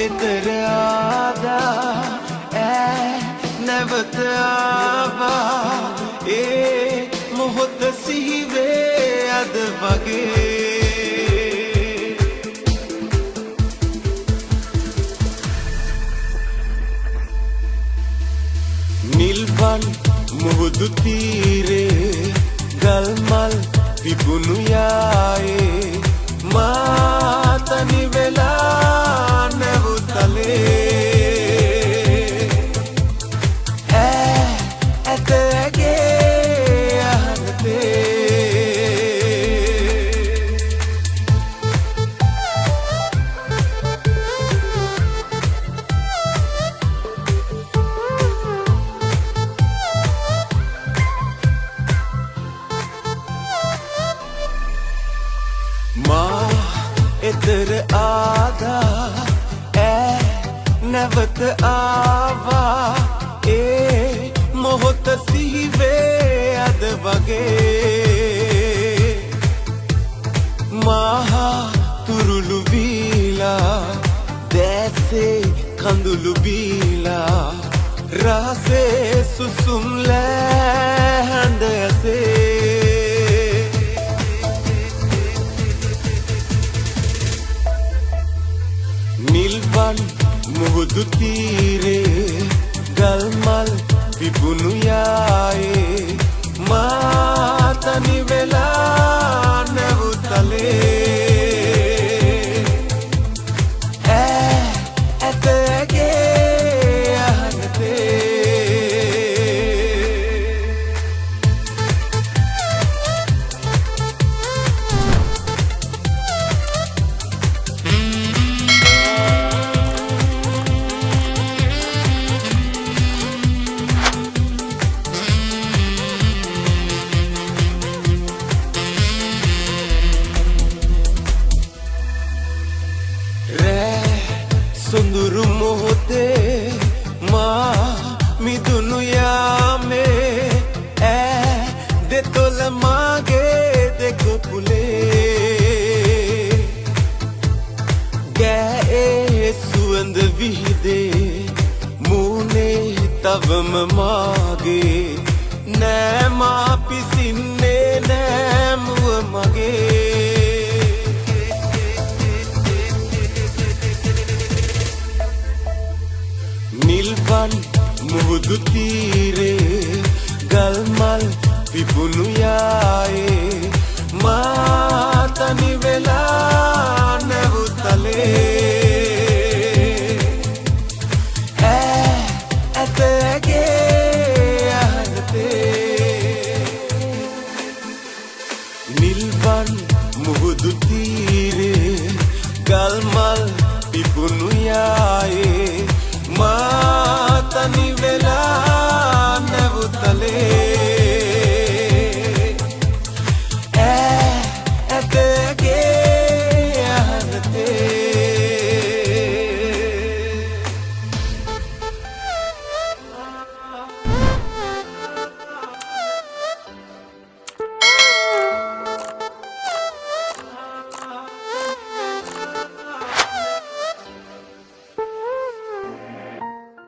එතර ආදා ඈ නැවත ආවා ඒ මොහොත සිහිවේ අද වගේ නිල්වන් මුහුදු තීරේ ගල්මල් පිපුණු යායේ මාතනි වෙලා එතර ආදා ඈ නැවත ආවා ඒ මොහොත සිහිවේ අද වගේ මහා තුරුළු වීලා දැසේ කඳුළු බීලා රහසේ සුසුම් ලෑහඬ ඇසේ නිල්වන් මුහුදු තීරේ ගල්මල් පිපුණු යායේ මාතනි මොහොතේ මා මිදුණු යාමේ ඈ දෙතොල මාගේ දෙකොපුලේ ගෑඒ සුවඳ විහිදේ මූනේ තවම මාගේ නෑමා පිසින්නේ නිල්වන් මුහුදු තීරේ ගල්මල් පිපුණු යායේ මාතනි වෙලා නැවුතලේ. ඈ ඇත ඇගේ අහනතේ. නිල්වන් මුහුදු තීරේ ගල්මල් What.